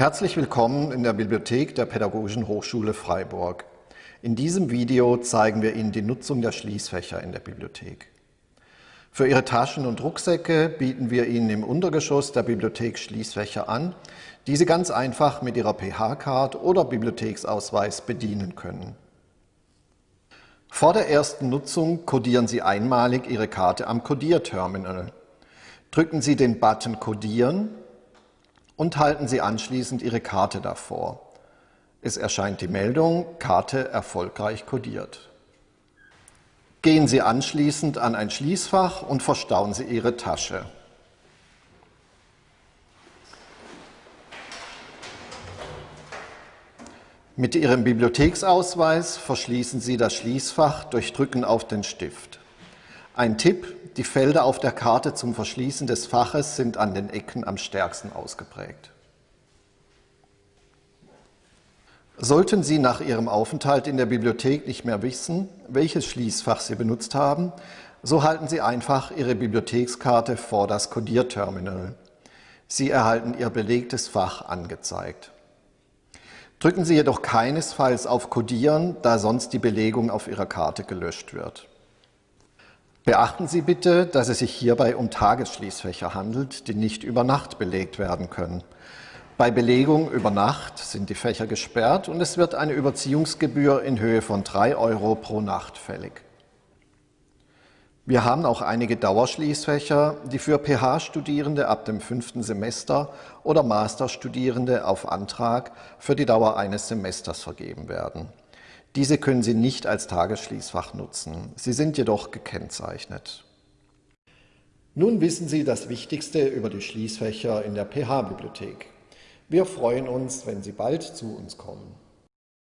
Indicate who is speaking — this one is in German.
Speaker 1: Herzlich willkommen in der Bibliothek der Pädagogischen Hochschule Freiburg. In diesem Video zeigen wir Ihnen die Nutzung der Schließfächer in der Bibliothek. Für Ihre Taschen und Rucksäcke bieten wir Ihnen im Untergeschoss der Bibliothek Schließfächer an, die Sie ganz einfach mit Ihrer PH-Card oder Bibliotheksausweis bedienen können. Vor der ersten Nutzung kodieren Sie einmalig Ihre Karte am Kodierterminal. Drücken Sie den Button Kodieren und halten Sie anschließend Ihre Karte davor. Es erscheint die Meldung Karte erfolgreich kodiert. Gehen Sie anschließend an ein Schließfach und verstauen Sie Ihre Tasche. Mit Ihrem Bibliotheksausweis verschließen Sie das Schließfach durch Drücken auf den Stift. Ein Tipp, die Felder auf der Karte zum Verschließen des Faches sind an den Ecken am stärksten ausgeprägt. Sollten Sie nach Ihrem Aufenthalt in der Bibliothek nicht mehr wissen, welches Schließfach Sie benutzt haben, so halten Sie einfach Ihre Bibliothekskarte vor das Kodierterminal. Sie erhalten Ihr belegtes Fach angezeigt. Drücken Sie jedoch keinesfalls auf Codieren, da sonst die Belegung auf Ihrer Karte gelöscht wird. Beachten Sie bitte, dass es sich hierbei um Tagesschließfächer handelt, die nicht über Nacht belegt werden können. Bei Belegung über Nacht sind die Fächer gesperrt und es wird eine Überziehungsgebühr in Höhe von 3 Euro pro Nacht fällig. Wir haben auch einige Dauerschließfächer, die für PH-Studierende ab dem fünften Semester oder Masterstudierende auf Antrag für die Dauer eines Semesters vergeben werden. Diese können Sie nicht als Tagesschließfach nutzen. Sie sind jedoch gekennzeichnet. Nun wissen Sie das Wichtigste über die Schließfächer in der PH-Bibliothek. Wir freuen uns, wenn Sie bald zu uns kommen.